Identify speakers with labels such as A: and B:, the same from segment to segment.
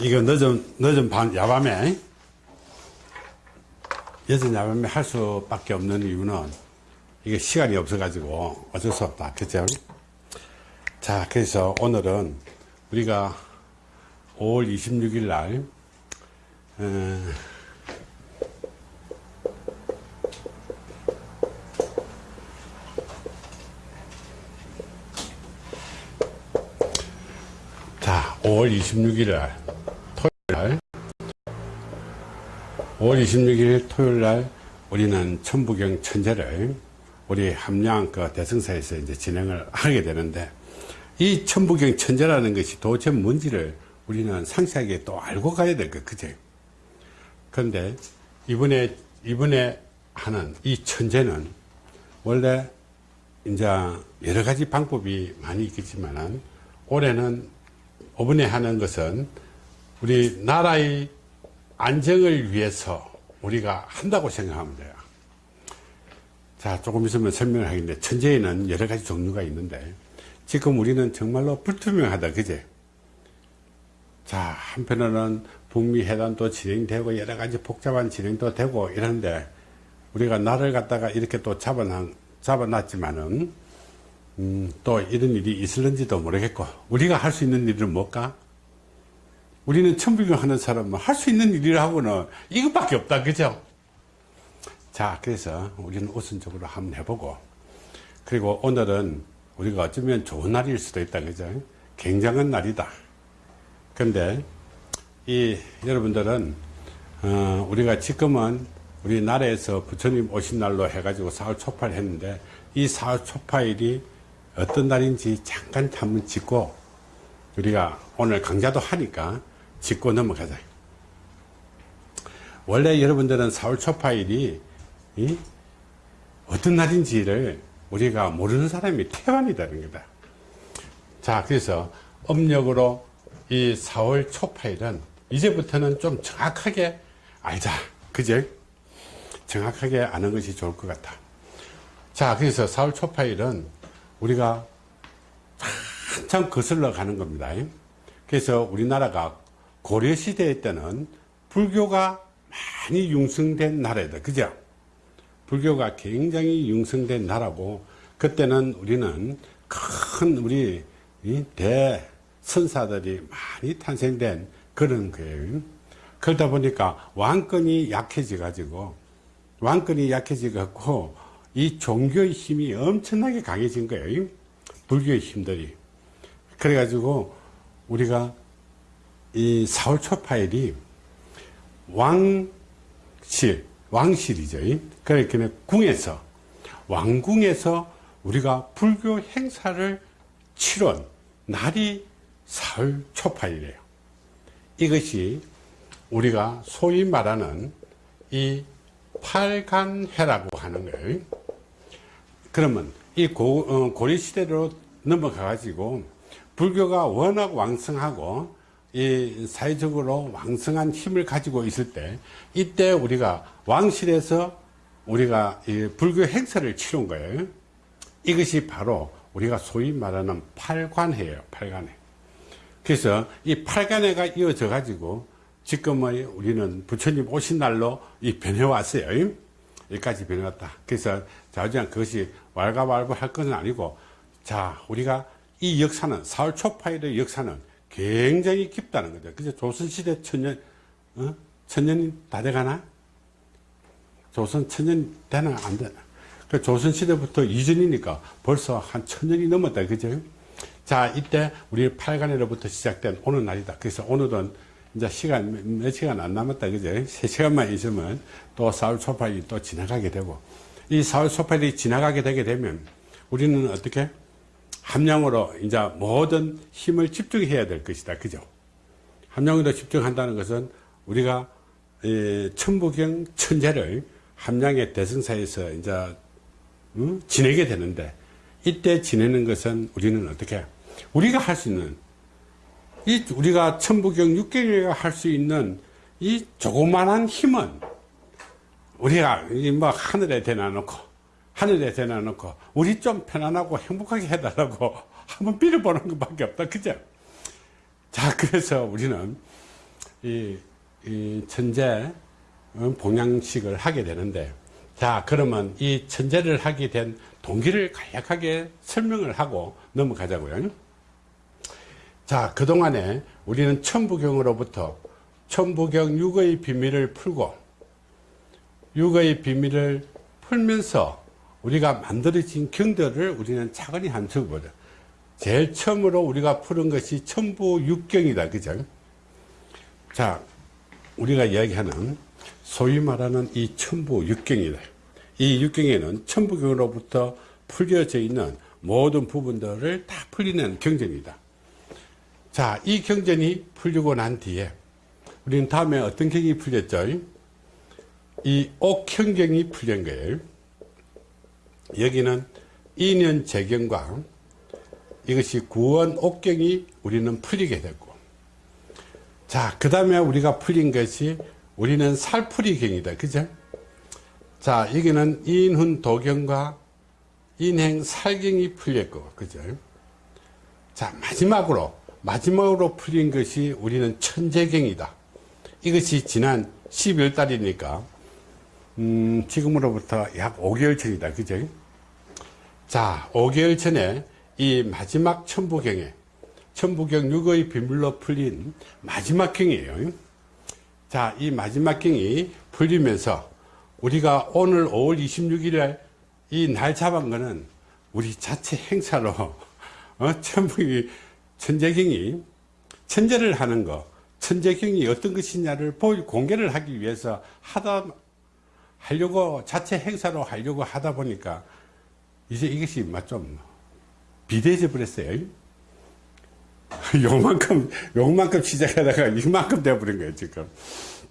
A: 이거 늦은, 늦은 밤, 야밤에, 늦은 야밤에 할 수밖에 없는 이유는 이게 시간이 없어가지고 어쩔 수 없다. 그죠? 자, 그래서 오늘은 우리가 5월 26일 날, 어, 자, 5월 26일 날, 토요일 날, 5월 26일 토요일 날, 우리는 천부경 천재를 우리 함양 그 대승사에서 이제 진행을 하게 되는데, 이 천부경 천재라는 것이 도대체 뭔지를 우리는 상세하게 또 알고 가야 될 것, 그제? 그런데 이번에, 이번에 하는 이 천재는 원래 이제 여러 가지 방법이 많이 있겠지만은 올해는 이번에 하는 것은 우리 나라의 안정을 위해서 우리가 한다고 생각하면 돼요. 자, 조금 있으면 설명을 하겠는데, 천재에는 여러 가지 종류가 있는데, 지금 우리는 정말로 불투명하다, 그제? 자, 한편으로는 북미 회담도 진행되고, 여러 가지 복잡한 진행도 되고, 이러는데, 우리가 나를 갖다가 이렇게 또 잡아놨, 잡아놨지만은, 음, 또 이런 일이 있을는지도 모르겠고 우리가 할 수 있는 일은 뭘까? 우리는 천불경 하는 사람은 할 수 있는 일이라고는 이것밖에 없다 그죠? 자 그래서 우리는 우선적으로 한번 해보고 그리고 오늘은 우리가 어쩌면 좋은 날일 수도 있다 그죠? 굉장한 날이다 근데 이 여러분들은 어, 우리가 지금은 우리 나라에서 부처님 오신 날로 해가지고 사월 초파를 했는데 이 사월 초파일이 어떤 날인지 잠깐 한번 짚고 우리가 오늘 강좌도 하니까 짚고 넘어가자. 원래 여러분들은 4월 초파일이 어떤 날인지를 우리가 모르는 사람이 태반이다는 거다. 자, 그래서 음력으로 이 4월 초파일은 이제부터는 좀 정확하게 알자. 그죠? 정확하게 아는 것이 좋을 것 같아. 자, 그래서 4월 초파일은 우리가 한참 거슬러 가는 겁니다. 그래서 우리나라가 고려시대 때는 불교가 많이 융성된 나라다. 그죠? 불교가 굉장히 융성된 나라고, 그때는 우리는 큰 우리 대선사들이 많이 탄생된 그런 거예요. 그러다 보니까 왕권이 약해져 가지고, 왕권이 약해져 갖고, 이 종교의 힘이 엄청나게 강해진 거예요. 불교의 힘들이. 그래가지고 우리가 이 4월 초 파일이 왕실, 왕실이죠. 그러니까 궁에서, 왕궁에서 우리가 불교 행사를 치른 날이 4월 초 파일이에요. 이것이 우리가 소위 말하는 이 팔간회라고 하는 거예요. 그러면 이 고, 어, 고려시대로 넘어가 가지고 불교가 워낙 왕성하고 이 사회적으로 왕성한 힘을 가지고 있을 때 이때 우리가 왕실에서 우리가 이 불교 행사를 치른 거예요. 이것이 바로 우리가 소위 말하는 팔관회예요. 팔관회. 그래서 이 팔관회가 이어져 가지고 지금의 우리는 부처님 오신 날로 이 변해 왔어요. 여기까지 변해왔다. 그래서 자우지간 그것이 왈가왈부 할 것은 아니고 자 우리가 이 역사는 사월 초파일의 역사는 굉장히 깊다는 거죠. 그죠? 조선시대 천년 어? 천년이 다 돼가나? 조선 천년 되나 안 되나? 그 조선시대부터 이전이니까 벌써 한 천년이 넘었다. 그죠? 자 이때 우리 팔간에로부터 시작된 오늘 날이다. 그래서 오늘은 이제 시간 몇 시간 안 남았다 그죠? 세 시간만 있으면 또 사월 초파일이 또 지나가게 되고 이 사월 초파일이 지나가게 되게 되면 우리는 어떻게 함량으로 이제 모든 힘을 집중해야 될 것이다 그죠? 함량으로 집중한다는 것은 우리가 천부경 천재를 함량의 대승사에서 이제 음? 지내게 되는데 이때 지내는 것은 우리는 어떻게 우리가 할 수 있는 이 우리가 천부경 육경이가 할수 있는 이 조그만한 힘은 우리가 뭐 하늘에 대놔놓고 하늘에 대놔놓고 우리 좀 편안하고 행복하게 해달라고 한번 빌어보는 것밖에 없다. 그죠? 자 그래서 우리는 이, 이 천재 어, 봉양식을 하게 되는데 자 그러면 이 천재를 하게 된 동기를 간략하게 설명을 하고 넘어가자고요. 자 그동안에 우리는 천부경으로부터 천부경 육의 비밀을 풀고 육의 비밀을 풀면서 우리가 만들어진 경들을 우리는 차근히 한번 보자. 제일 처음으로 우리가 푸는 것이 천부 육경이다. 그죠? 자 우리가 이야기하는 소위 말하는 이 천부 육경이다. 이 육경에는 천부경으로부터 풀려져 있는 모든 부분들을 다 풀리는 경전이다. 자 이 경전이 풀리고 난 뒤에 우리는 다음에 어떤 경이 풀렸죠? 이 옥형경이 풀린 거예요 여기는 인연 재경과 이것이 구원 옥경이 우리는 풀리게 됐고. 자그 다음에 우리가 풀린 것이 우리는 살풀이경이다. 그죠? 자 여기는 인훈 도경과 인행 살경이 풀렸고 그죠? 자 마지막으로 마지막으로 풀린 것이 우리는 천재경이다. 이것이 지난 12월 달이니까 음, 지금으로부터 약 5개월 전이다. 그죠? 자 5개월 전에 이 마지막 천부경에 천부경 6의 비밀로 풀린 마지막 경이에요. 자이 마지막 경이 풀리면서 우리가 오늘 5월 26일에 이 날 잡은 거는 우리 자체 행사로 어, 천부경이 천재경이 천재를 하는 거 천재경이 어떤 것이냐를 공개를 하기 위해서 하다 하려고 자체 행사로 하려고 하다 보니까 이제 이것이 좀 비대해져 버렸어요. 요만큼, 요만큼 시작하다가 이만큼 되어버린 거예요, 지금.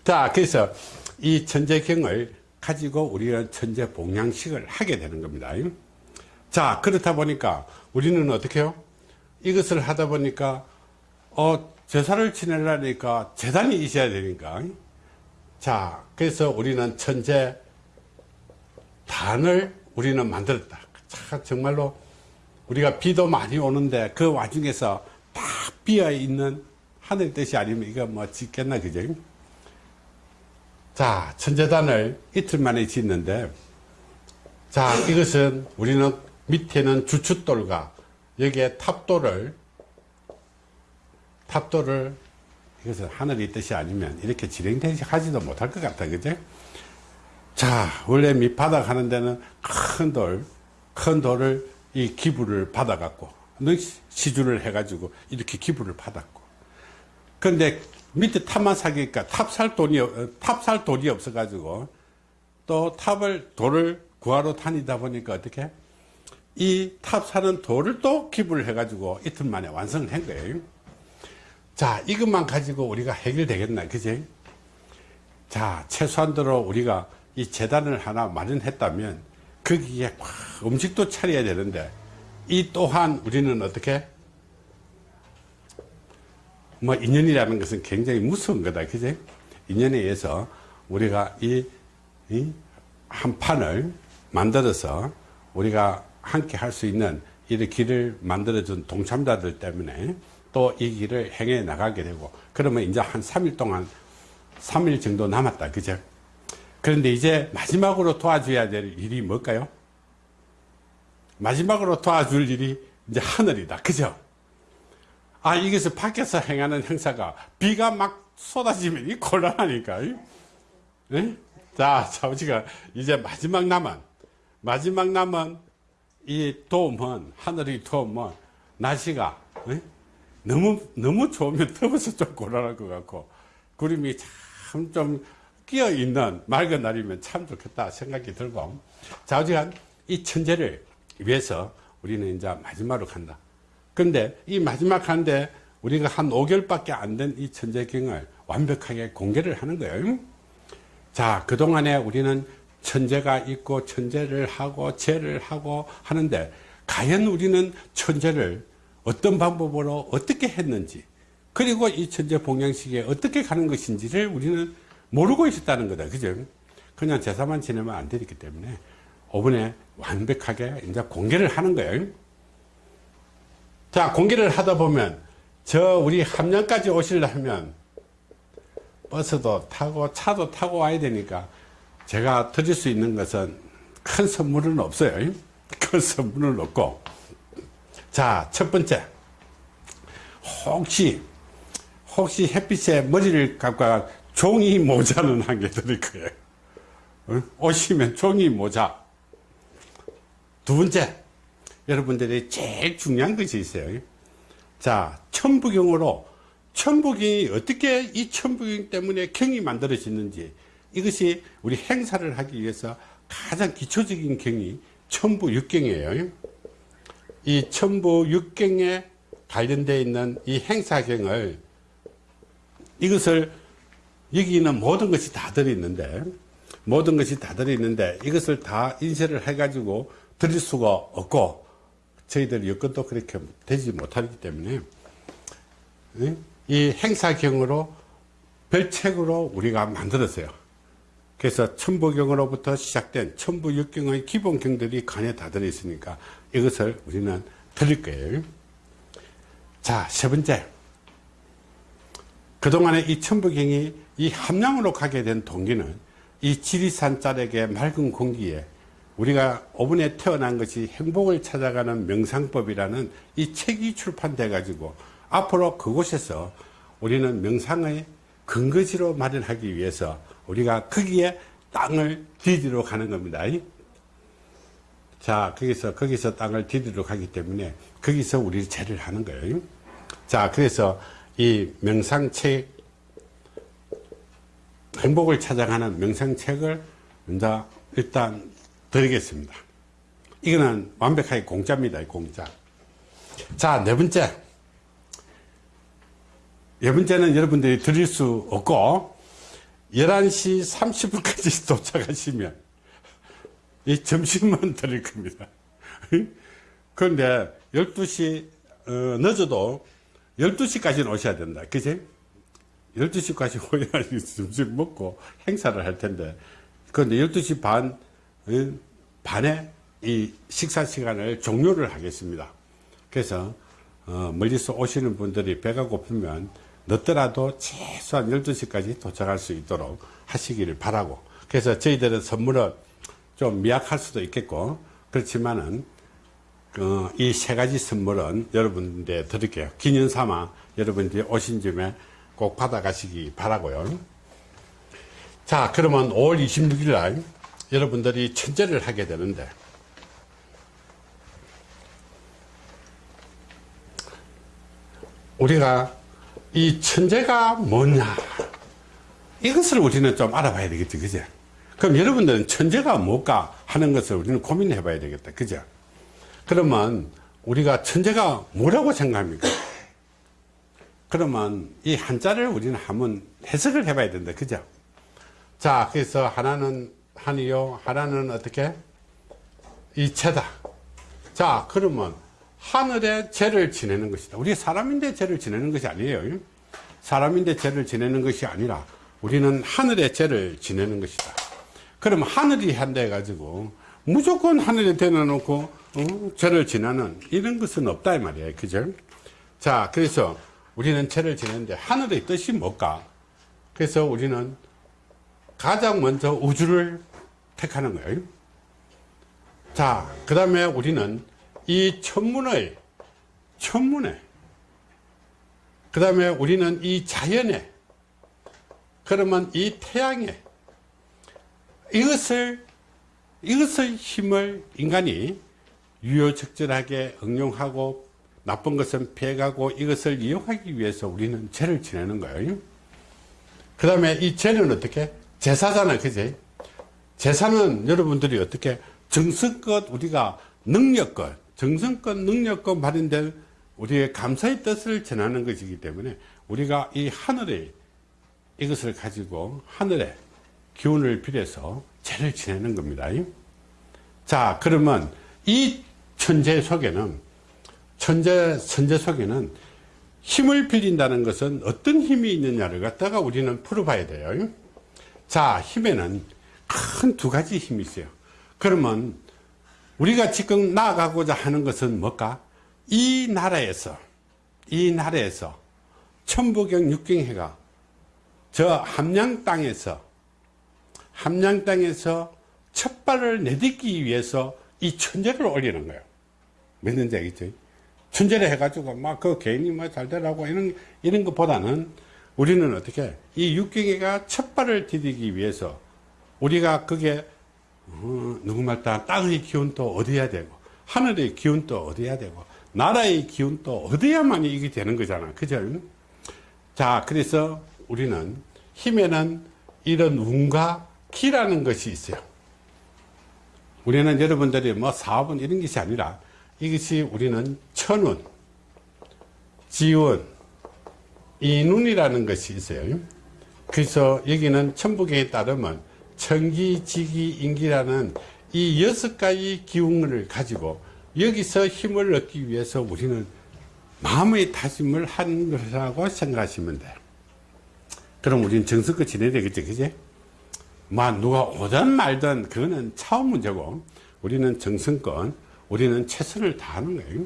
A: 자, 그래서 이 천재경을 가지고 우리는 천재 봉양식을 하게 되는 겁니다. 자, 그렇다 보니까 우리는 어떻게 해요? 이것을 하다 보니까, 어, 제사를 지내려니까 재단이 있어야 되니까. 자, 그래서 우리는 천재 단을 우리는 만들었다. 참, 정말로 우리가 비도 많이 오는데 그 와중에서 다 비어 있는 하늘 뜻이 아니면 이거 뭐 짓겠나 그죠? 자 천재단을 이틀 만에 짓는데 자 이것은 우리는 밑에는 주춧돌과 여기에 탑돌을 탑돌을 이것은 하늘의 뜻이 아니면 이렇게 진행되지 하지도 못할 것 같아 그죠? 자 원래 밑바닥 하는 데는 큰 돌 큰 돌을 이 기부를 받아 갖고 시주를 해 가지고 이렇게 기부를 받았고 근데 밑에 탑만 사기니까 탑 살 돈이 어, 탑 살 돈이 없어 가지고 또 탑을 돌을 구하러 다니다 보니까 어떻게 이 탑 사는 돌을 또 기부를 해 가지고 이틀 만에 완성을 한 거예요. 자 이것만 가지고 우리가 해결되겠나 그지? 자 최소한도로 우리가 이 제단을 하나 마련했다면 거기에 음식도 차려야 되는데 이 또한 우리는 어떻게? 뭐 인연이라는 것은 굉장히 무서운 거다. 그지? 인연에 의해서 우리가 이, 이 한 판을 만들어서 우리가 함께 할 수 있는 이 길을 만들어준 동참자들 때문에 또 이 길을 행해 나가게 되고 그러면 이제 한 3일 동안 3일 정도 남았다. 그죠 그런데 이제 마지막으로 도와줘야 될 일이 뭘까요? 마지막으로 도와줄 일이 이제 하늘이다. 그죠? 아, 이것을 밖에서 행하는 행사가 비가 막 쏟아지면 이 곤란하니까. 네? 자, 자, 우리가 이제 마지막 남은, 마지막 남은 이 도움은, 하늘의 도움은 날씨가 네? 너무, 너무 좋으면 더워서 좀 곤란할 것 같고, 구름이 참 좀 끼어 있는 맑은 날이면 참 좋겠다 생각이 들고 자 어지간 이 천재를 위해서 우리는 이제 마지막으로 간다. 근데 이 마지막 한데 우리가 한 5개월밖에 안 된 이 천재경을 완벽하게 공개를 하는 거예요. 자 그동안에 우리는 천재가 있고 천재를 하고 재를 하고 하는데 과연 우리는 천재를 어떤 방법으로 어떻게 했는지 그리고 이 천재 봉양식에 어떻게 가는 것인지를 우리는 모르고 있었다는 거다. 그죠? 그냥 제사만 지내면 안 되기 때문에 5분에 완벽하게 이제 공개를 하는 거예요. 자, 공개를 하다 보면 저 우리 함량까지 오시려면 버스도 타고 차도 타고 와야 되니까 제가 드릴 수 있는 것은 큰 선물은 없어요. 큰 선물은 없고. 자, 첫 번째. 혹시, 혹시 햇빛에 머리를 감고 종이 모자는 한 개 드릴 거예요. 어? 오시면 종이 모자. 두 번째. 여러분들이 제일 중요한 것이 있어요. 자, 천부경으로 천부경이 어떻게 이 천부경 때문에 경이 만들어지는지 이것이 우리 행사를 하기 위해서 가장 기초적인 경이 천부육경이에요. 이 천부육경에 관련되어 있는 이 행사경을 이것을 여기 있는 모든 것이 다 들어있는데 모든 것이 다 들어있는데 이것을 다 인쇄를 해 가지고 드릴 수가 없고 저희들 여건도 그렇게 되지 못하기 때문에 이 행사경으로 별책으로 우리가 만들었어요. 그래서 천부경으로부터 시작된 천부육경의 기본경들이 간에 다 들어있으니까 이것을 우리는 드릴 거예요. 자, 세 번째. 그동안에 이 천부경이 이 함량으로 가게 된 동기는 이 지리산 자락의 맑은 공기에 우리가 오븐에 태어난 것이 행복을 찾아가는 명상법이라는 이 책이 출판돼 가지고 앞으로 그곳에서 우리는 명상의 근거지로 마련하기 위해서 우리가 거기에 땅을 디디러 가는 겁니다. 자, 거기서, 거기서 땅을 디디러 가기 때문에 거기서 우리 죄를 하는 거예요. 자, 그래서 이 명상책, 행복을 찾아가는 명상책을 일단 드리겠습니다. 이거는 완벽하게 공짜입니다. 공짜. 자, 네 번째. 네 번째는 여러분들이 드릴 수 없고 11시 30분까지 도착하시면 이 점심만 드릴 겁니다. 그런데 12시 어, 늦어도 12시까지는 오셔야 된다. 그지? 12시까지 오야 점심 먹고 행사를 할 텐데. 그런데 12시 반 어, 반에 이 식사 시간을 종료를 하겠습니다. 그래서 어, 멀리서 오시는 분들이 배가 고프면 늦더라도 최소한 12시까지 도착할 수 있도록 하시기를 바라고. 그래서 저희들은 선물은 좀 미약할 수도 있겠고 그렇지만은 어, 이 세 가지 선물은 여러분들 드릴게요. 기념 삼아 여러분들이 오신 점에 꼭 받아가시기 바라고요. 자 그러면 5월 26일 날 여러분들이 천재를 하게 되는데 우리가 이 천재가 뭐냐? 이것을 우리는 좀 알아봐야 되겠지 그죠? 그럼 여러분들은 천재가 뭘까 하는 것을 우리는 고민해 봐야 되겠다 그죠? 그러면 우리가 천재가 뭐라고 생각합니까 그러면 이 한자를 우리는 한번 해석을 해 봐야 된다 그죠 자 그래서 하나는 한이요 하나는 어떻게 이체다 자 그러면 하늘의 죄를 지내는 것이다. 우리 사람인데 죄를 지내는 것이 아니에요. 사람인데 죄를 지내는 것이 아니라 우리는 하늘의 죄를 지내는 것이다. 그럼 하늘이 한다 해가지고 무조건 하늘에 대놔놓고 어, 죄를 지내는 이런 것은 없다 이 말이에요. 그죠? 자, 그래서 우리는 죄를 지내는데 하늘의 뜻이 뭘까? 그래서 우리는 가장 먼저 우주를 택하는 거예요. 자, 그 다음에 우리는 이 천문의 천문에 그 다음에 우리는 이 자연에 그러면 이 태양에 이것을 이것의 힘을 인간이 유효적절하게 응용하고 나쁜 것은 피해가고 이것을 이용하기 위해서 우리는 죄를 지내는 거예요. 그 다음에 이 죄는 어떻게? 제사잖아 그지? 제사는 여러분들이 어떻게? 정성껏 우리가 능력껏 정성껏 능력껏 발현된 우리의 감사의 뜻을 전하는 것이기 때문에 우리가 이 하늘에 이것을 가지고 하늘의 기운을 빌려서 죄를 지내는 겁니다. 자, 그러면 이 천재 속에는 천재 선재 속에는 힘을 빌린다는 것은 어떤 힘이 있느냐를 갖다가 우리는 풀어봐야 돼요. 자, 힘에는 큰 두 가지 힘이 있어요. 그러면 우리가 지금 나아가고자 하는 것은 뭘까? 이 나라에서 이 나라에서 천부경 육경회가 저 함양 땅에서 함양 땅에서 첫 발을 내딛기 위해서 이 천재를 올리는 거예요. 믿는지 알겠죠? 천재를 해가지고 막 그 개인이 뭐잘 되라고 이런, 이런 것보다는 우리는 어떻게 이 육경이가 첫 발을 디디기 위해서 우리가 그게 어, 누구말 따 땅의 기운도 얻어야 되고 하늘의 기운도 얻어야 되고 나라의 기운도 얻어야만 이게 되는 거잖아. 그죠 자 그래서 우리는 힘에는 이런 운과 기라는 것이 있어요. 우리는 여러분들이 뭐 사업은 이런 것이 아니라 이것이 우리는 천운 지운 이눈이라는 것이 있어요 그래서 여기는 천부경에 따르면 천기 지기 인기라는 이 여섯 가지 기운을 가지고 여기서 힘을 얻기 위해서 우리는 마음의 다짐을 한 것이라고 생각하시면 돼요. 그럼 우리는 정성껏 지내야 되겠죠, 그지? 뭐, 누가 오든 말든 그거는 차원 문제고, 우리는 정성껏, 우리는 최선을 다하는 거예요.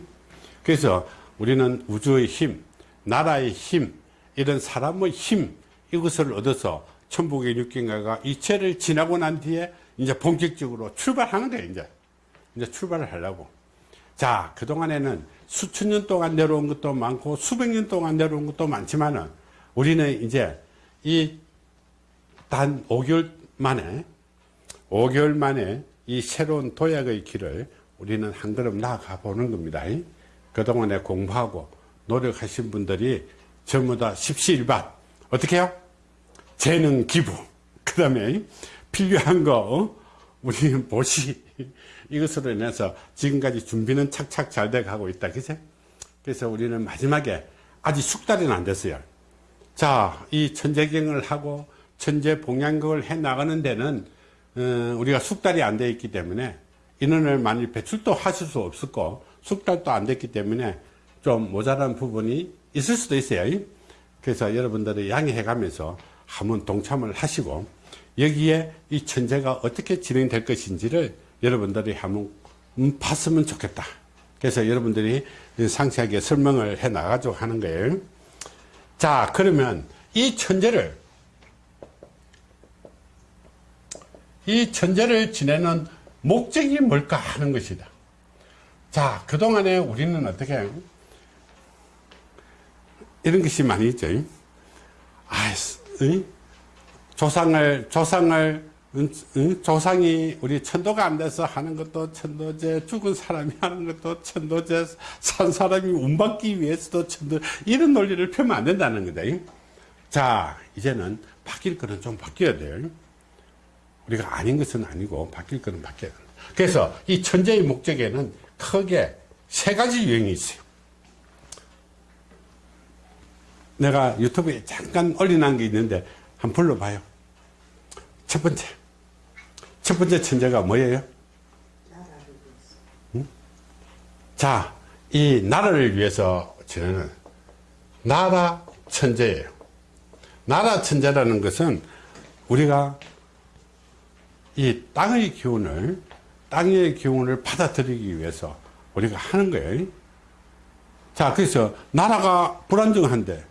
A: 그래서 우리는 우주의 힘, 나라의 힘, 이런 사람의 힘, 이것을 얻어서 천북의 육경가가 이체를 지나고 난 뒤에 이제 본격적으로 출발하는 거예요, 이제. 이제 출발을 하려고. 자, 그동안에는 수천 년 동안 내려온 것도 많고 수백 년 동안 내려온 것도 많지만은 우리는 이제 이 단 5개월 만에 5개월 만에 이 새로운 도약의 길을 우리는 한 걸음 나아가 보는 겁니다. 그동안에 공부하고 노력하신 분들이 전부 다 십시일반 어떻게 해요? 재능 기부 그 다음에 필요한 거 어? 우리 보시 이것으로 인해서 지금까지 준비는 착착 잘 돼 가고 있다 그죠 그래서 우리는 마지막에 아직 숙달은 안 됐어요 자 이 천재경을 하고 천재 봉양극을 해 나가는 데는 어, 우리가 숙달이 안 돼 있기 때문에 인원을 많이 배출도 하실 수 없었고 숙달도 안 됐기 때문에 좀 모자란 부분이 있을 수도 있어요 그래서 여러분들이 양해해 가면서 한번 동참을 하시고 여기에 이 천재가 어떻게 진행될 것인지를 여러분들이 한번 음, 봤으면 좋겠다. 그래서 여러분들이 상세하게 설명을 해 나가지고 하는 거예요. 자, 그러면 이 천재를 이 천재를 지내는 목적이 뭘까 하는 것이다. 자, 그동안에 우리는 어떻게 이런 것이 많이 있죠. 아, 조상을 조상을 조상이 우리 천도가 안 돼서 하는 것도 천도제 죽은 사람이 하는 것도 천도제 산 사람이 운 받기 위해서도 천도 이런 논리를 펴면 안 된다는 거다. 자 이제는 바뀔 거는 좀 바뀌어야 돼요 우리가 아닌 것은 아니고 바뀔 거는 바뀌어야 된다 그래서 이 천재의 목적에는 크게 세 가지 유형이 있어요 내가 유튜브에 잠깐 올려놓은 게 있는데 한번 불러봐요 첫 번째 첫 번째 천재가 뭐예요? 응? 자, 이 나라를 위해서 지내는 나라 천재예요. 나라 천재라는 것은 우리가 이 땅의 기운을 땅의 기운을 받아들이기 위해서 우리가 하는 거예요. 자, 그래서 나라가 불안정한데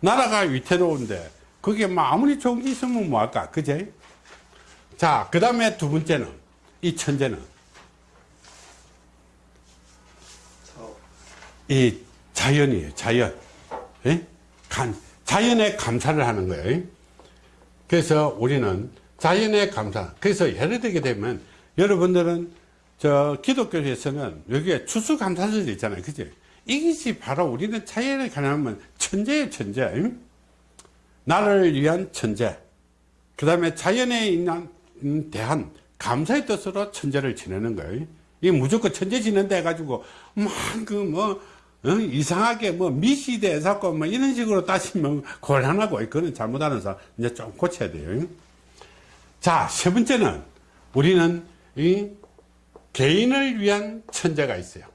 A: 나라가 위태로운데 그게 뭐 아무리 좋은 게 있으면 뭐할까 그제? 자, 그 다음에 두 번째는, 이 천재는, 이 자연이에요, 자연. 예? 감, 자연에 감사를 하는 거예요. 그래서 우리는 자연에 감사. 그래서 예를 들게 되면, 여러분들은 저 기독교에서는 여기에 추수감사절이 있잖아요. 그죠? 이것이 바로 우리는 자연에 관하면 천재예요, 천재. 나를 위한 천재. 그 다음에 자연에 음, 대한 감사의 뜻으로 천재를 지내는 거예요. 이 무조건 천재 지낸다 해가지고 막그뭐 어? 이상하게 뭐 미시대 자꾸 뭐 이런 식으로 따지면 곤란하고 그거는 잘못하는 사람 이제 좀 고쳐야 돼요. 자, 세 번째는 우리는 이 개인을 위한 천재가 있어요.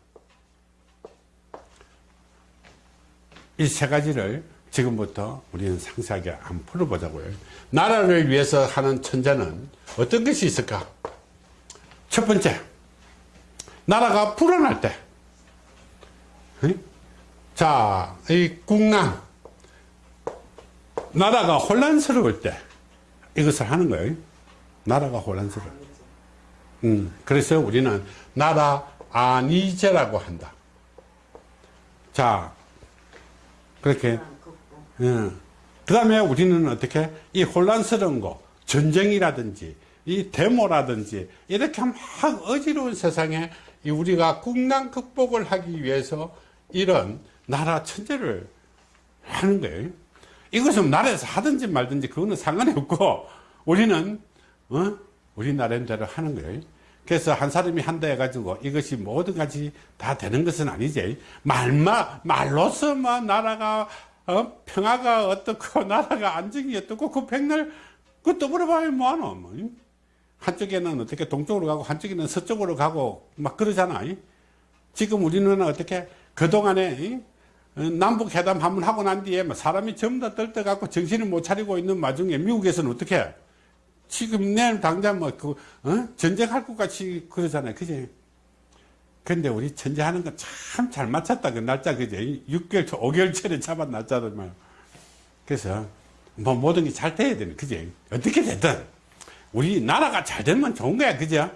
A: 이 세 가지를 지금부터 우리는 상세하게 한번 풀어보자고요. 나라를 위해서 하는 천재는 어떤 것이 있을까? 첫 번째, 나라가 불안할 때. 자, 이 국난, 나라가 혼란스러울 때 이것을 하는 거예요. 나라가 혼란스러워. 음, 그래서 우리는 나라 안이제라고 한다. 자, 그렇게. 그 다음에 우리는 어떻게 이 혼란스러운 거, 전쟁이라든지 이 데모라든지 이렇게 막 어지러운 세상에 이 우리가 국난 극복을 하기 위해서 이런 나라 천재를 하는 거예요. 이것은 나라에서 하든지 말든지 그거는 상관이 없고 우리는 어? 우리 나름대로 하는 거예요. 그래서 한 사람이 한다 해가지고 이것이 모든 가지 다 되는 것은 아니지. 말마 말로서만 나라가 어? 평화가 어떻고 나라가 안정이 어떻고 그 백날 그것도 물어봐야 뭐하노. 뭐. 한쪽에는 어떻게 동쪽으로 가고 한쪽에는 서쪽으로 가고 막 그러잖아. 지금 우리는 어떻게 그동안에 어, 남북 회담 한번 하고 난 뒤에 뭐 사람이 전부 다 떨떠갖고 정신을 못 차리고 있는 와중에 미국에서는 어떻게 지금 내일 당장 뭐 그, 어? 전쟁할 것 같이 그러잖아요. 그지? 근데 우리 전쟁하는 건 참 잘 맞췄다. 그 날짜, 그지? 6개월, 5개월째를 잡은 날짜들 말. 그래서 뭐 모든 게 잘 돼야 되는, 그지? 어떻게 되든 우리 나라가 잘 되면 좋은 거야. 그죠?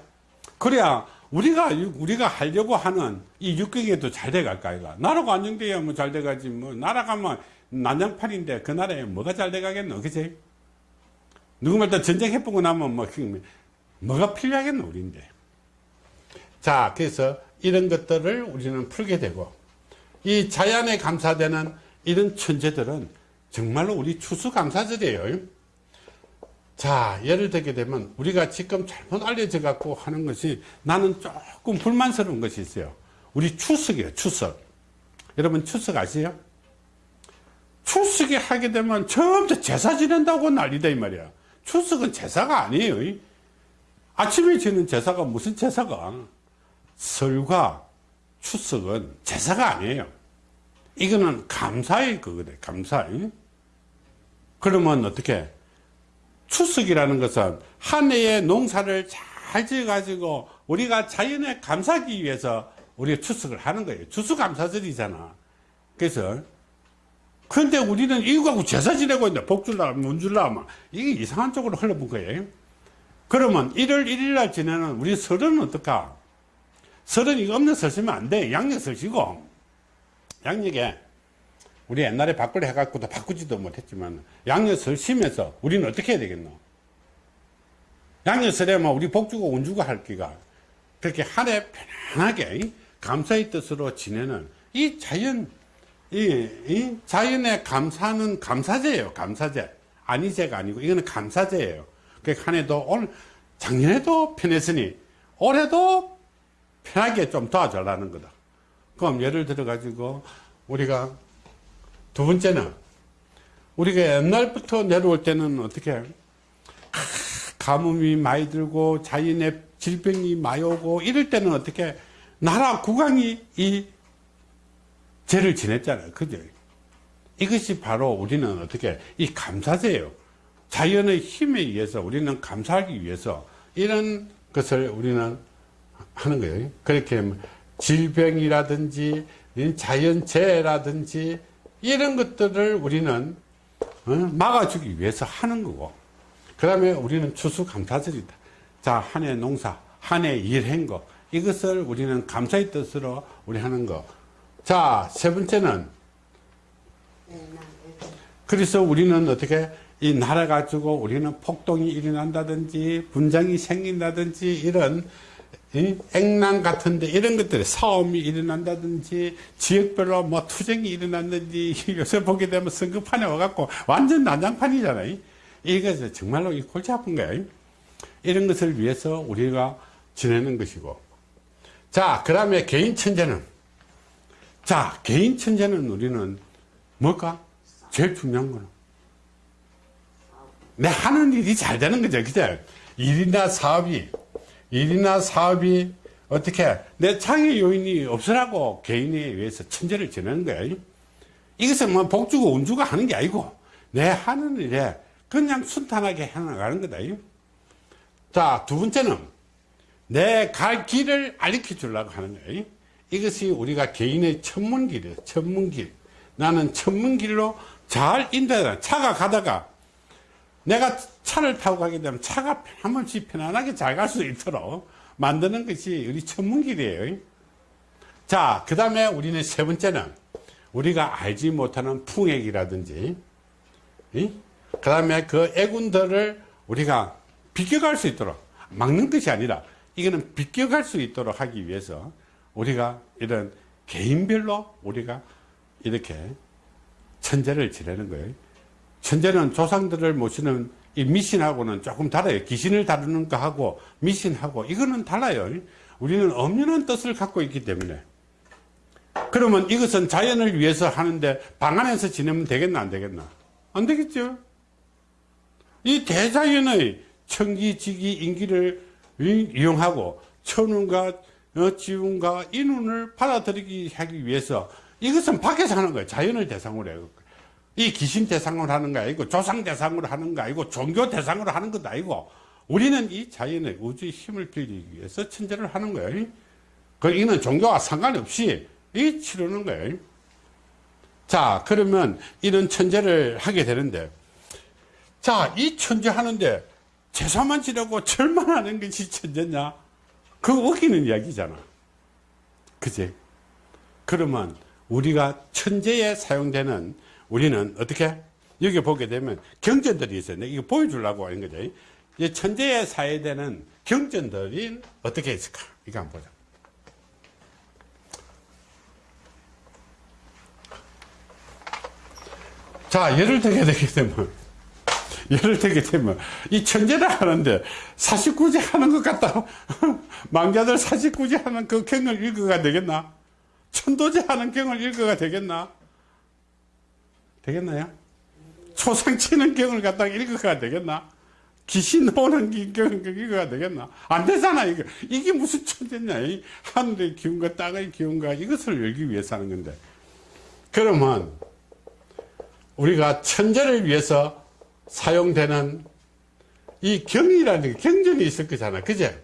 A: 그래야 우리가, 우리가 하려고 하는 이 육경에도 잘 돼갈까, 이가 나라가 안정돼야 뭐 잘 돼가지, 뭐, 나라가 뭐 난장판인데 그 나라에 뭐가 잘 돼가겠노, 그지? 누구말 다 전쟁 해보고 나면 뭐, 뭐가 필요하겠노, 우리인데. 자, 그래서 이런 것들을 우리는 풀게 되고, 이 자연에 감사되는 이런 천재들은 정말로 우리 추수감사절이에요. 자, 예를 들게 되면 우리가 지금 잘못 알려져 갖고 하는 것이 나는 조금 불만스러운 것이 있어요. 우리 추석이에요, 추석. 여러분 추석 아세요? 추석에 하게 되면 처음부터 제사 지낸다고 난리다 이 말이야. 추석은 제사가 아니에요. 아침에 지는 제사가 무슨 제사가? 설과 추석은 제사가 아니에요. 이거는 감사의 그거래, 감사. 그러면 어떻게? 추석이라는 것은 한 해의 농사를 잘 지어 가지고 우리가 자연에 감사하기 위해서 우리가 추석을 하는 거예요. 추수감사절이잖아. 그래서 근데 우리는 이거 하고 제사 지내고 있는데 복 줄라, 문 줄라, 막 이게 이상한 쪽으로 흘러본 거예요. 그러면 1월 1일 날 지내는 우리 설은 어떨까? 설은 이거 없는 설 쓰면 안 돼. 양력 설 쉬고. 양력에 우리 옛날에 바꾸려 해갖고도 바꾸지도 못했지만 양력 설 쉬면서 우리는 어떻게 해야 되겠노? 양력 설에 뭐 우리 복주고 운주고 할 기가 그렇게 한 해 편안하게 감사의 뜻으로 지내는 이 자연 이, 이 자연의 감사는 감사제예요 감사제. 아니제가 아니고 이거는 감사제예요. 그한 해도 오늘 작년에도 편했으니 올해도 편하게 좀 도와달라는 거다. 그럼 예를 들어 가지고 우리가 두 번째는 우리가 옛날부터 내려올 때는 어떻게 가뭄이 많이 들고 자연의 질병이 많이 오고 이럴 때는 어떻게 나라 국왕이 이 죄를 지냈잖아요. 그죠? 이것이 바로 우리는 어떻게 이 감사제예요. 자연의 힘에 의해서 우리는 감사하기 위해서 이런 것을 우리는 하는 거예요. 그렇게 질병이라든지 자연재해라든지 이런 것들을 우리는 어, 막아주기 위해서 하는 거고 그 다음에 우리는 추수감사절이다 자 한 해 농사 한 해 일한 거 이것을 우리는 감사의 뜻으로 우리 하는 거 자 세 번째는 그래서 우리는 어떻게 이 나라 가지고 우리는 폭동이 일어난다든지 분쟁이 생긴다든지 이런 액난 같은데 이런 것들이 싸움이 일어난다든지 지역별로 뭐 투쟁이 일어난다든지 요새 보게 되면 선거판에 와갖고 완전 난장판이잖아요. 이것은 정말로 골치 아픈 거예요. 이런 것을 위해서 우리가 지내는 것이고. 자, 그 다음에 개인 천재는. 자, 개인 천재는 우리는 뭘까? 제일 중요한 거는. 내 하는 일이 잘 되는 거죠. 그죠? 일이나 사업이 일이나 사업이 어떻게 내 창의 요인이 없으라고 개인에 의해서 천재를 지내는 거야. 이것은 뭐 복주고 운주가 하는 게 아니고 내 하는 일에 그냥 순탄하게 해나가는 거다. 자, 두 번째는 내 갈 길을 알려 주려고 하는 거야. 이것이 우리가 개인의 천문길이에요. 천문길. 나는 천문길로 잘 인도해 차가 가다가 내가 차를 타고 가게 되면 차가 한 번씩 편안하게 잘 갈 수 있도록 만드는 것이 우리 천문길이에요. 자, 그 다음에 우리는 세 번째는 우리가 알지 못하는 풍액이라든지, 그 다음에 그 애군들을 우리가 비껴갈 수 있도록 막는 것이 아니라 이거는 비껴갈 수 있도록 하기 위해서 우리가 이런 개인별로 우리가 이렇게 천재를 지내는 거예요. 천재는 조상들을 모시는 이 미신하고는 조금 달라요. 귀신을 다루는 거하고 미신하고 이거는 달라요. 우리는 엄연한 뜻을 갖고 있기 때문에. 그러면 이것은 자연을 위해서 하는데 방 안에서 지내면 되겠나 안 되겠나? 안 되겠죠. 이 대자연의 청기지기 인기를 이용하고 천운과 어, 지운과 인운을 받아들이기 하기 위해서 이것은 밖에서 하는 거예요. 자연을 대상으로 해요. 이 귀신 대상으로 하는 거 아니고 조상 대상으로 하는 거 아니고 종교 대상으로 하는 것도 아니고 우리는 이 자연의 우주의 힘을 빌리기 위해서 천재를 하는 거예요. 그 이는 종교와 상관없이 이 치르는 거예요. 자, 그러면 이런 천재를 하게 되는데 자, 이 천재 하는데 제사만 지내고 절만 하는 것이 천재냐? 그거 웃기는 이야기잖아. 그지? 그러면 우리가 천재에 사용되는 우리는 어떻게? 여기 보게 되면 경전들이 있어요. 내가 이거 보여주려고 하는 거죠. 이 천재에 사용되는 경전들이 어떻게 있을까? 이거 한번 보자. 자, 예를 들게 되게 되면, 예를 들게 되면, 이 천재를 하는데, 사십구제 하는 것 같다. 망자들 사십구제 하는 그 경을 읽어가 되겠나? 천도제 하는 경을 읽어가 되겠나? 되겠나요? 초상 치는 경을 갖다가 읽어가 되겠나? 귀신 오는 경을 읽어가 되겠나? 안 되잖아, 이거. 이게 무슨 천재냐? 이 하늘의 기운과 땅의 기운과 이것을 열기 위해서 하는 건데. 그러면, 우리가 천재를 위해서 사용되는 이 경이라는 게 경전이 있을 거잖아. 그제?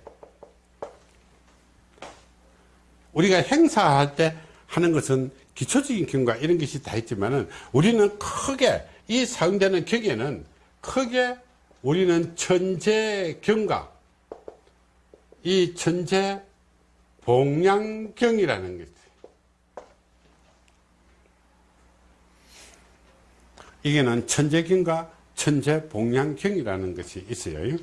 A: 우리가 행사할 때 하는 것은 기초적인 경과 이런 것이 다 있지만은 우리는 크게 이 사용되는 경에는 크게 우리는 천재 경과 이 천재 봉양경이라는 것이 이게는 천재경과 천재 봉양경이라는 것이 있어요.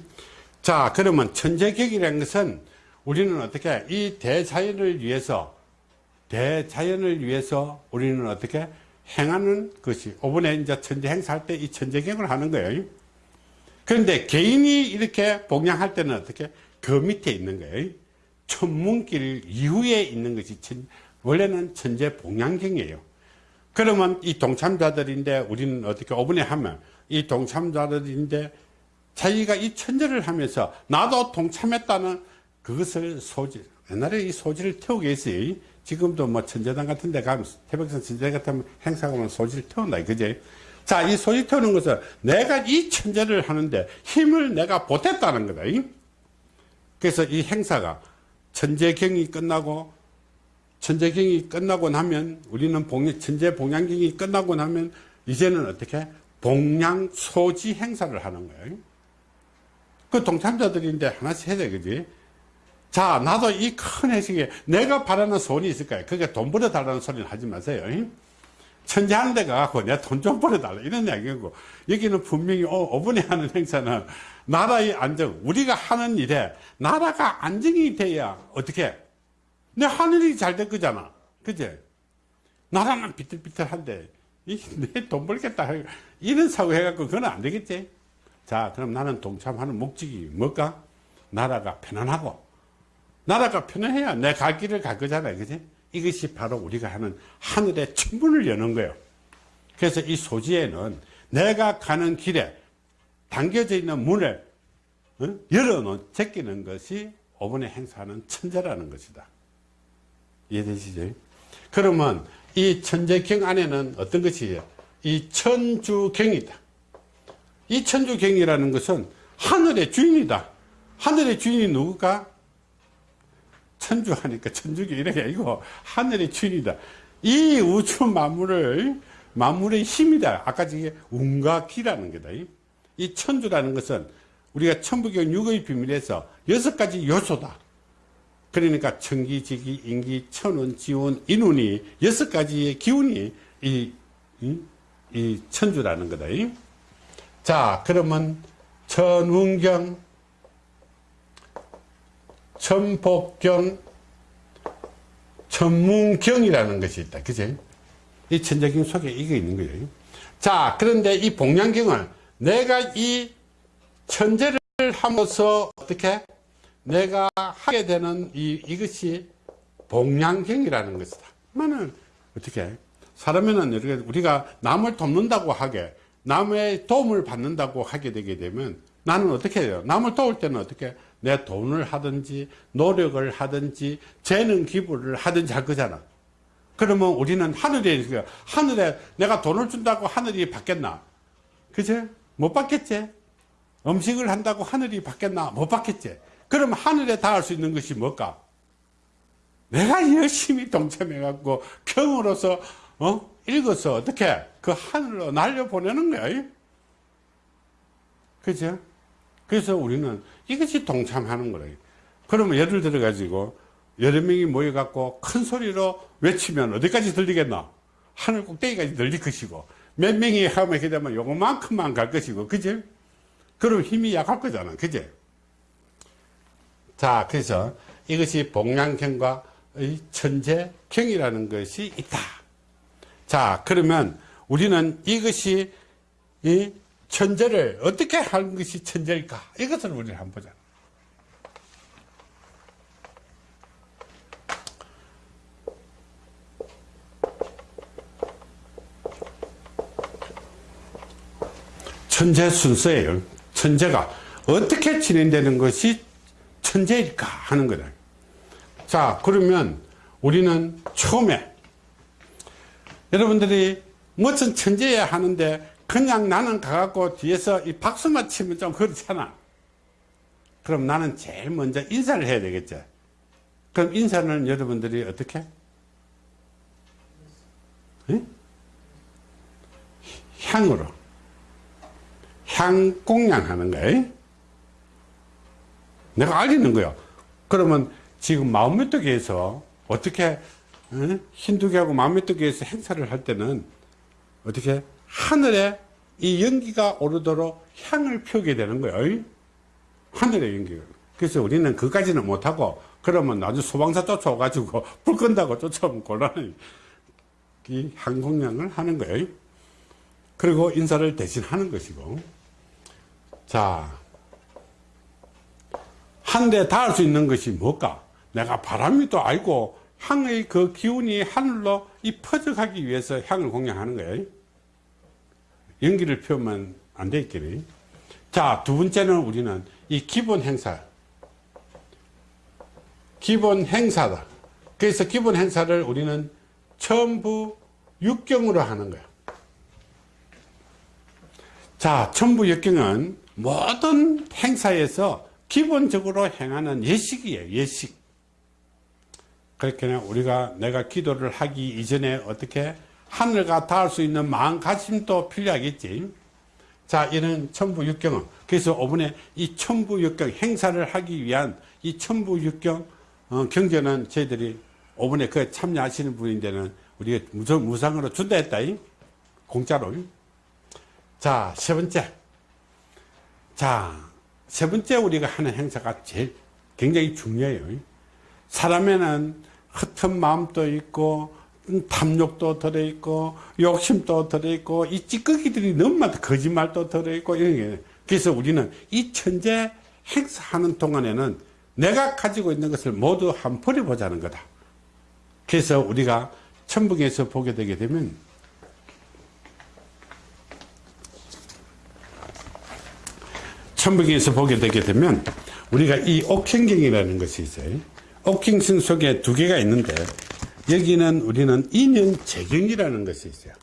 A: 자, 그러면 천재경이라는 것은 우리는 어떻게 이 대자연을 위해서 대자연을 위해서 우리는 어떻게 행하는 것이 오번에 이제 천재 행사할 때 이 천재경을 하는 거예요. 그런데 개인이 이렇게 봉양할 때는 어떻게 그 밑에 있는 거예요. 천문길 이후에 있는 것이 천, 원래는 천재 봉양경이에요. 그러면 이 동참자들인데 우리는 어떻게 오번에 하면 이 동참자들인데 자기가 이 천재를 하면서 나도 동참했다는 그것을 소질 옛날에 이 소질을 태우게 했어요. 지금도 뭐 천재당 같은 데 가면 태백산 천재 같은 행사 가면 소질 태운다. 그제? 자, 이 소질 태우는 것은 내가 이 천재를 하는데 힘을 내가 보탰다는 거다. 그래서 이 행사가 천재경이 끝나고 천재경이 끝나고 나면 우리는 봉 천재 봉양경이 끝나고 나면 이제는 어떻게 봉양 소지 행사를 하는 거예요. 그 동참자들인데 하나씩 해야 돼, 그지? 자, 나도 이 큰 회식에 내가 바라는 소원이 있을 거예요. 그게 돈 벌어달라는 소리는 하지 마세요. 천재하는 데 가갖고 내가 돈좀 벌어달라. 이런 이야기고. 여기는 분명히 어, 오분에 하는 행사는 나라의 안정, 우리가 하는 일에 나라가 안정이 돼야 어떻게? 내 하늘이 잘 될 거잖아. 그제? 나라는 비틀비틀한데, 내돈 벌겠다. 이런 사고 해갖고 그건 안 되겠지? 자, 그럼 나는 동참하는 목적이 뭘까? 나라가 편안하고, 나라가 편안해야 내 갈 길을 갈 거잖아요. 그지? 이것이 바로 우리가 하는 하늘의 천문을 여는 거예요. 그래서 이 소지에는 내가 가는 길에 당겨져 있는 문을 어? 열어놓은, 제끼는 것이 5번에 행사하는 천재라는 것이다. 이해되시죠? 그러면 이 천재경 안에는 어떤 것이 이 천주경이다. 이 천주경이라는 것은 하늘의 주인이다. 하늘의 주인이 누굴까? 천주 하니까 천주교 이렇게 아니고 하늘의 주인이다. 이 우주 만물을 만물의 힘이다. 아까 저게 운과 기라는 거다. 이 천주라는 것은 우리가 천부경 육의 비밀에서 여섯 가지 요소다. 그러니까 천기, 지기, 인기, 천운, 지운, 인운이 여섯 가지의 기운이 이, 이, 이 천주라는 거다. 자, 그러면 천운경, 천복경, 천문경이라는 것이 있다. 그지? 이 천재경 속에 이게 있는 거예요. 자, 그런데 이 복량경을 내가 이 천재를 함으로써 어떻게 내가 하게 되는 이, 이것이 복량경이라는 것이다. 그러면 어떻게 사람에는 이렇게 우리가 남을 돕는다고 하게 남의 도움을 받는다고 하게 되게 되면 나는 어떻게 해요? 남을 도울 때는 어떻게 내 돈을 하든지 노력을 하든지 재능 기부를 하든지 할 거잖아. 그러면 우리는 하늘에 하늘에 내가 돈을 준다고 하늘이 받겠나? 그제? 못 받겠지? 음식을 한다고 하늘이 받겠나? 못 받겠지? 그럼 하늘에 닿을 수 있는 것이 뭘까? 내가 열심히 동참해 갖고 경으로서 어? 읽어서 어떻게 그 하늘로 날려 보내는 거야. 그죠? 그래서 우리는 이것이 동참하는 거예요. 그러면 예를 들어 가지고 여러 명이 모여 갖고 큰 소리로 외치면 어디까지 들리겠나? 하늘 꼭대기까지 들릴 것이고 몇 명이 하면 이렇게 되면 요거만큼만 갈 것이고 그지? 그럼 힘이 약할 거잖아. 그지? 자, 그래서 이것이 복량경과 천재경이라는 것이 있다. 자, 그러면 우리는 이것이 이 천재를 어떻게 하는 것이 천재일까? 이것을 우리는 한번 보자. 천재 순서예요. 천재가 어떻게 진행되는 것이 천재일까 하는 거다. 자, 그러면 우리는 처음에 여러분들이 무슨 천재야 하는데 그냥 나는 가갖고 뒤에서 이 박수만 치면 좀 그렇잖아. 그럼 나는 제일 먼저 인사를 해야 되겠죠. 그럼 인사는 여러분들이 어떻게? 에? 향으로. 향 공양하는 거예요. 내가 알리는 거야. 그러면 지금 마음메뚜기에서 어떻게 어? 힌두교하고 마음메뚜기에서 행사를 할 때는 어떻게 하늘에 이 연기가 오르도록 향을 피우게 되는 거예요. 하늘의 연기가. 그래서 우리는 그까지는 못하고 그러면 나중 소방사 쫓아와가지고 불 끈다고 쫓아오면 곤란해. 이 항공량을 하는 거예요. 그리고 인사를 대신 하는 것이고. 자, 한대 닿을 수 있는 것이 뭘까? 내가 바람이 또 알고 향의 그 기운이 하늘로 이 퍼져가기 위해서 향을 공양하는 거예요. 연기를 피우면 안 되겠니? 자, 두 번째는 우리는 이 기본 행사. 기본 행사다. 그래서 기본 행사를 우리는 천부 육경으로 하는 거야. 자, 천부 육경은 모든 행사에서 기본적으로 행하는 예식이에요. 예식. 그렇게 우리가 내가 기도를 하기 이전에 어떻게 하늘과 닿을 수 있는 마음가짐도 필요하겠지. 자, 이런 천부육경은 그래서 5분에 이 천부육경 행사를 하기 위한 이 천부육경 어, 경전은 저희들이 5분에 그 참여하시는 분인데는 우리가 무상, 무상으로 준다 했다. 공짜로. 자, 세 번째. 자, 세 번째 우리가 하는 행사가 제일 굉장히 중요해요. 사람에는 흩은 마음도 있고 탐욕도 들어있고 욕심도 들어있고 이 찌꺼기들이 너무 많다. 거짓말도 들어있고 이런 게. 그래서 우리는 이 천재 행사하는 동안에는 내가 가지고 있는 것을 모두 한 버려보자는 거다. 그래서 우리가 천북에서 보게 되게 되면 천북에서 보게 되게 되면 우리가 이 옥행경이라는 것이 있어요 옥행신 속에 두 개가 있는데 여기는 우리는 인연 재경이라는 것이 있어요.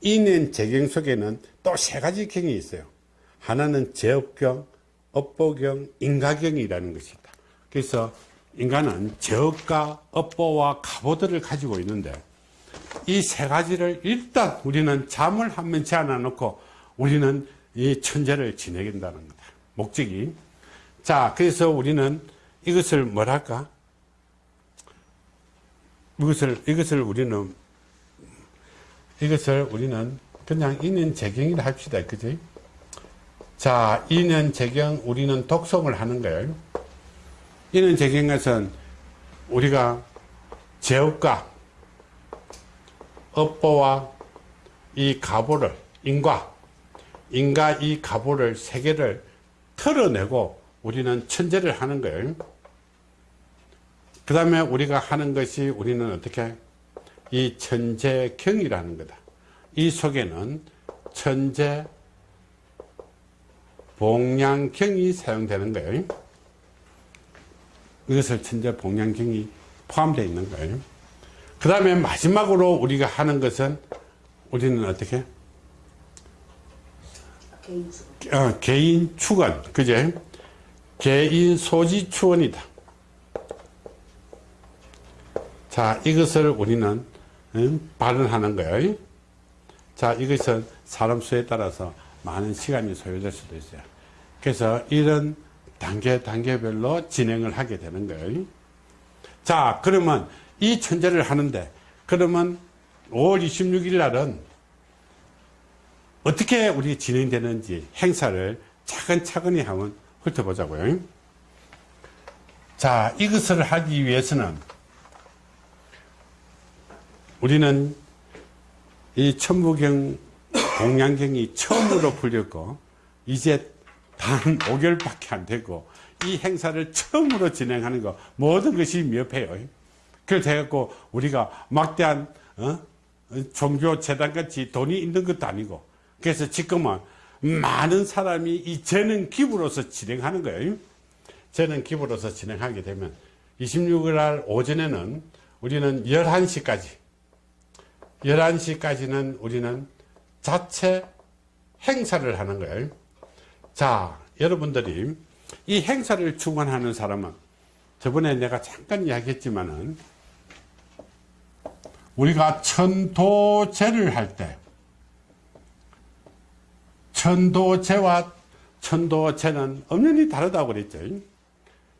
A: 인연 재경 속에는 또 세 가지 경이 있어요. 하나는 제업경, 업보경, 인가경이라는 것이 있다. 그래서 인간은 제업과 업보와 갑오들을 가지고 있는데 이 세 가지를 일단 우리는 잠을 한 번 제안해 놓고 우리는 이 천재를 지내긴다는 거다. 목적이. 자, 그래서 우리는 이것을 뭐랄까? 이것을, 이것을 우리는, 이것을 우리는 그냥 인연 재경이라 합시다. 그지? 자, 인연 재경, 우리는 독송을 하는 거예요. 인연 재경 것은 우리가 제업과 업보와 이 가보를, 인과, 인과 이 가보를 세 개를 털어내고 우리는 천재를 하는 거예요. 그 다음에 우리가 하는 것이 우리는 어떻게 이 천재경이라는 거다. 이 속에는 천재 봉양경이 사용되는 거예요. 이것을 천재 봉양경이 포함되어 있는 거예요. 그 다음에 마지막으로 우리가 하는 것은 우리는 어떻게?
B: 개인 수.
A: 어, 개인 축원, 그제? 개인 소지 축원이다. 자, 이것을 우리는 음, 발언하는 거예요. 자, 이것은 사람 수에 따라서 많은 시간이 소요될 수도 있어요. 그래서 이런 단계, 단계별로 진행을 하게 되는 거예요. 자, 그러면 이 천재를 하는데, 그러면 5월 26일 날은 어떻게 우리 진행되는지 행사를 차근차근히 한번 훑어보자고요. 자, 이것을 하기 위해서는 우리는 이 천부경 공양경이 처음으로 풀렸고 이제 단 5개월밖에 안 되고 이 행사를 처음으로 진행하는 거 모든 것이 미흡해요. 그래서 해갖고 우리가 막대한 어? 종교 재단 같이 돈이 있는 것도 아니고 그래서 지금은 많은 사람이 이 재능 기부로서 진행하는 거예요. 재능 기부로서 진행하게 되면 26일 날 오전에는 우리는 11시까지 11시까지는 우리는 자체 행사를 하는 거예요. 자, 여러분들이 이 행사를 주관하는 사람은 저번에 내가 잠깐 이야기했지만은 우리가 천도제를 할 때 천도제와 천도제는 엄연히 다르다고 그랬죠.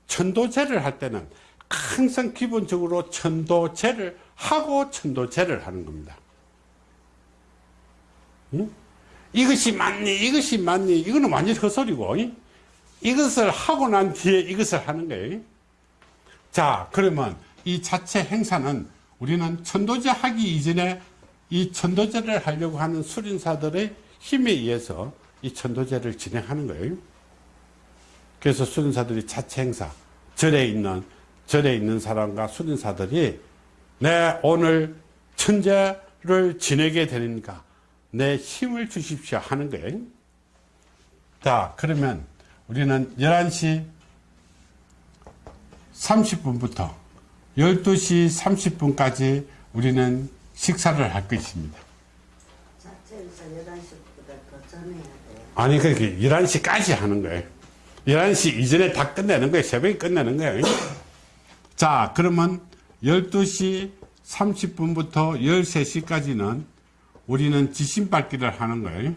A: 천도제를 할 때는 항상 기본적으로 천도제를 하고 천도제를 하는 겁니다. 응? 이것이 맞니? 이것이 맞니? 이거는 완전 헛소리고, 응? 이것을 하고 난 뒤에 이것을 하는 거예요. 자, 그러면 이 자체 행사는 우리는 천도제 하기 이전에 이 천도제를 하려고 하는 수린사들의 힘에 의해서 이 천도제를 진행하는 거예요. 그래서 수린사들이 자체 행사, 절에 있는, 절에 있는 사람과 수린사들이 내 오늘 천재를 지내게 되니까 내 힘을 주십시오 하는 거예요. 자, 그러면 우리는 11시 30분부터 12시 30분까지 우리는 식사를 할 것입니다.
B: 자체에서 11시보다 더 전에 해야 돼요.
A: 아니, 그렇게 11시까지 하는 거예요. 11시 이전에 다 끝내는 거예요. 새벽에 끝내는 거예요. 자, 그러면 12시 30분부터 13시까지는 우리는 지신밟기를 하는 거예요.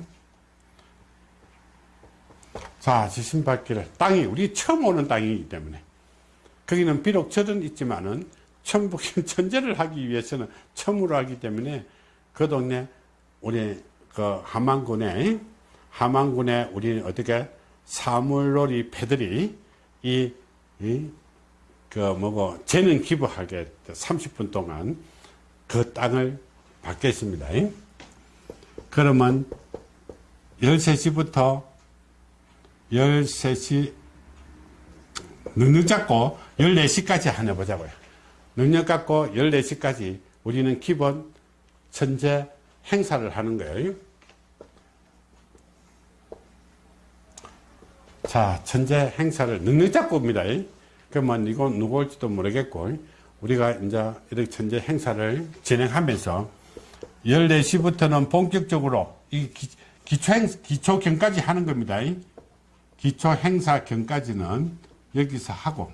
A: 자, 지신밟기를. 땅이, 우리 처음 오는 땅이기 때문에. 거기는 비록 절은 있지만은, 천북, 천재를 하기 위해서는 처음으로 하기 때문에 그 동네, 우리 그 함안군에, 함안군에 우리 어떻게 사물놀이 패들이 이, 이, 그 뭐고, 재능 기부하게 30분 동안 그 땅을 받겠습니다. 그러면 13시부터 13시 능력 잡고 14시까지 하나 보자고요. 능력 갖고 14시까지 우리는 기본 천재 행사를 하는 거예요. 자, 천재 행사를 능력 잡고 옵니다. 그러면 이건 누구 올지도 모르겠고, 우리가 이제 이렇게 천재 행사를 진행하면서 14시부터는 본격적으로 이 기, 기초 행, 기초 경까지 하는 겁니다. 기초 행사 경까지는 여기서 하고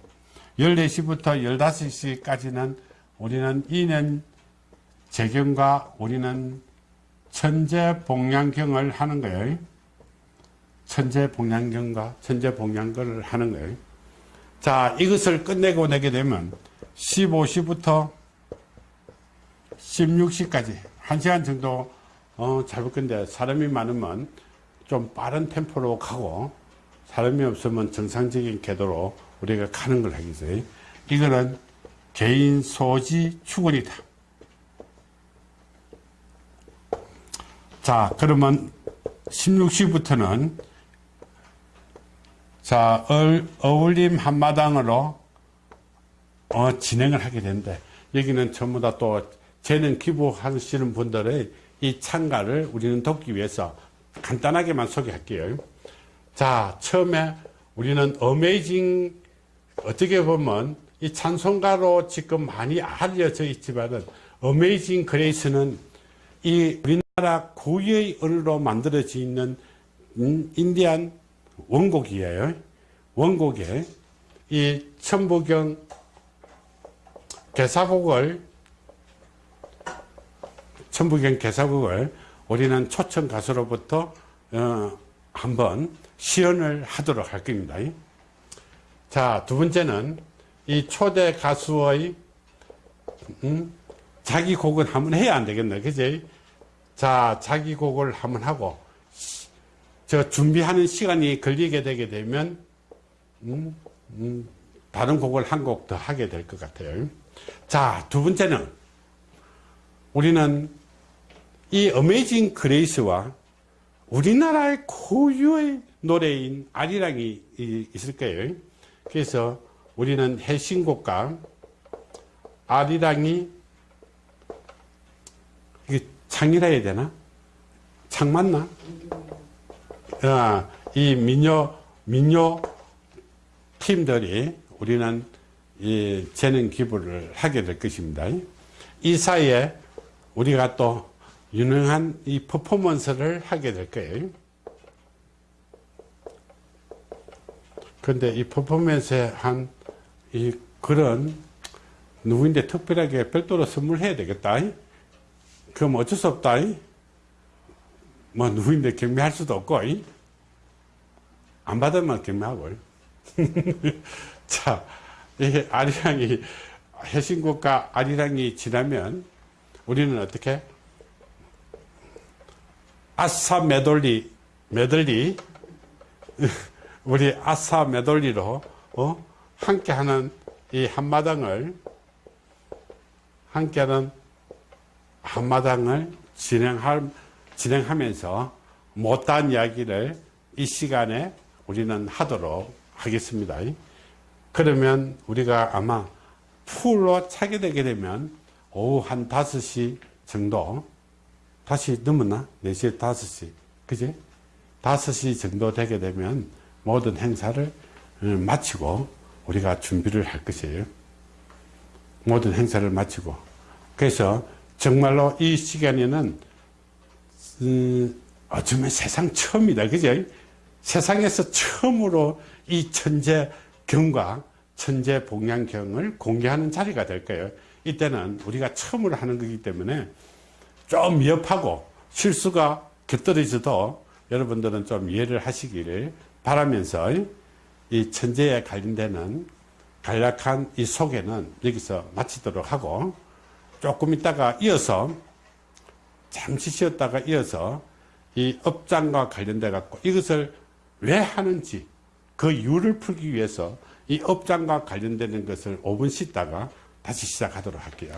A: 14시부터 15시까지는 우리는 2년 재경과 우리는 천재복량경을 하는 거예요. 천재복량경과 천재복량경을 하는 거예요. 자, 이것을 끝내고 내게 되면 15시부터 16시까지 1시간 정도 어, 잡을 건데 사람이 많으면 좀 빠른 템포로 가고 사람이 없으면 정상적인 궤도로 우리가 가는 걸 하겠어요. 이거는 개인 소지 축원이다. 자, 그러면 16시부터는 자, 얼, 어울림 한마당으로 어, 진행을 하게 되는데 여기는 전부 다 또 재능 기부하시는 분들의 이 참가를 우리는 돕기 위해서 간단하게만 소개할게요. 자, 처음에 우리는 어메이징 어떻게 보면 이 찬송가로 지금 많이 알려져 있지만은 어메이징 그레이스는 이 우리나라 고유의 언어로 만들어져 있는 음, 인디안 원곡이에요. 원곡에 이 천부경 개사곡을 천부경 개사곡을 우리는 초청 가수로부터 어, 한번 시연을 하도록 할 겁니다. 자, 두 번째는 이 초대 가수의 음, 자기 곡은 한번 해야 안 되겠네, 그지? 자, 자기 곡을 한번 하고 저 준비하는 시간이 걸리게 되게 되면 음, 음, 다른 곡을 한 곡 더 하게 될 것 같아요. 자, 두 번째는 우리는 이 어메이징 그레이스와 우리나라의 고유의 노래인 아리랑이 이- 있을 거예요. 그래서 우리는 해신곡과 아리랑이 이게 창이라 해야 되나? 창 맞나? 아, 이 민요 민요 팀들이 우리는 이 재능 기부를 하게 될 것입니다. 이 사이에 우리가 또 유능한 이 퍼포먼스를 하게 될 거예요. 그런데 이 퍼포먼스에 한 이 그런 누구인데 특별하게 별도로 선물해야 되겠다. 그럼 어쩔 수 없다. 뭐 누구인데 경매할 수도 없고 안 받으면 경매하고. 자, 이 아리랑이 해신국과 아리랑이 지나면 우리는 어떻게? 아싸 메돌리 메들리 우리 아싸 메돌리로 어? 함께하는 이 한마당을 함께하는 한마당을 진행할 진행하면서 못다한 이야기를 이 시간에 우리는 하도록 하겠습니다. 그러면 우리가 아마 풀로 차게 되게 되면 오후 한 5시 정도 다시 넘었나? 4시, 5시. 그지? 5시 정도 되게 되면 모든 행사를 어, 마치고 우리가 준비를 할 것이에요. 모든 행사를 마치고. 그래서 정말로 이 시간에는 음, 어쩌면 세상 처음이다. 그죠? 세상에서 처음으로 이 천재 경과 천재 복양경을 공개하는 자리가 될 거예요. 이때는 우리가 처음으로 하는 거기 때문에 좀 위협하고 실수가 곁들여져도 여러분들은 좀 이해를 하시기를 바라면서 이 천재에 관련되는 간략한 이 소개는 여기서 마치도록 하고 조금 있다가 이어서 잠시 쉬었다가 이어서 이 업장과 관련돼 갖고 이것을 왜 하는지 그 이유를 풀기 위해서 이 업장과 관련되는 것을 5분 쉬다가 다시 시작하도록 할게요.